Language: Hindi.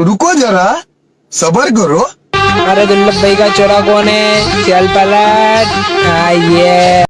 रुको जरा सबर करो। अरे दुल्लभ भाई का चोरा कौन है? चल पलट। हाँ, आइए